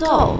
奏。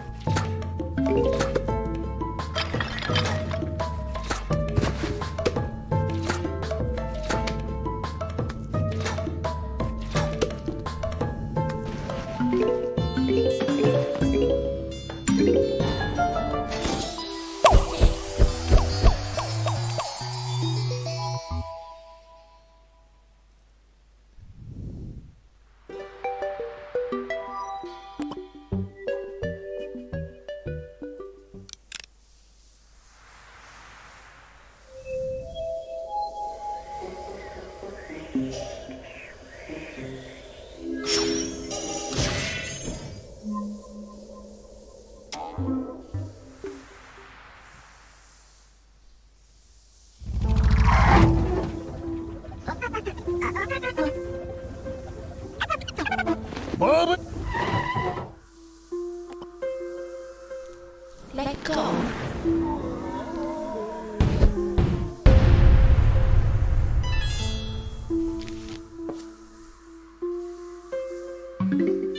The